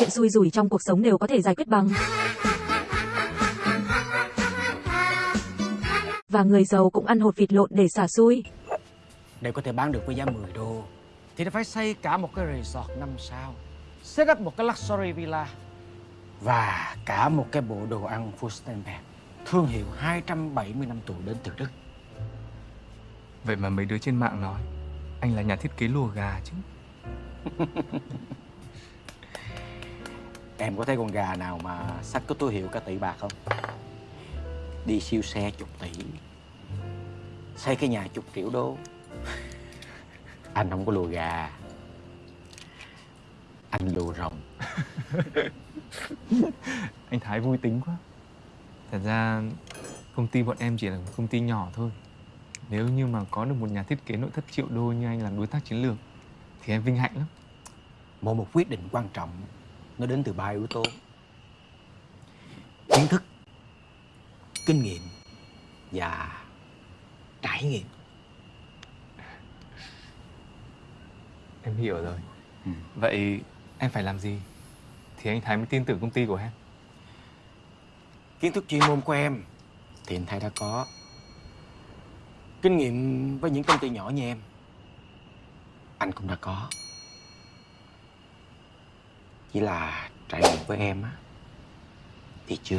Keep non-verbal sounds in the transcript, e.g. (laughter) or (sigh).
chuyện xui rủi trong cuộc sống đều có thể giải quyết bằng. Và người giàu cũng ăn hột vịt lộn để xả xui. Để có thể bán được với giá 10 đô Thì nó phải xây cả một cái resort 5 sao Set up một cái luxury villa Và cả một cái bộ đồ ăn Furstenberg Thương hiệu 270 năm tuổi đến từ Đức. Vậy mà mấy đứa trên mạng nói Anh là nhà thiết kế lùa gà chứ (laughs) Em có thấy con gà nào mà sách có túi hiệu cả tỷ bạc không? Đi siêu xe chục tỷ. Xây cái nhà chục triệu đô. (laughs) Anh không có lùa gà. Anh lùa rồng. (laughs) Anh Thái vui tính quá. Thật ra công ty bọn em chỉ là một công ty nhỏ thôi. Nếu như mà có được một nhà thiết kế nội thất triệu đô như anh làm đối tác chiến lược Thì em vinh hạnh lắm. Mỗi một quyết định quan trọng Nó đến từ ba yếu tố. Kiến thức Kinh nghiệm Và trải nghiệm. Em hiểu rồi. Ừ. Vậy em phải làm gì? Thì anh Thái mới tin tưởng công ty của em. Kiến thức chuyên môn của em Thì anh Thái đã có. Kinh nghiệm với những công ty nhỏ như em Anh cũng đã có chỉ là trải nghiệm với em á. Thì chưa?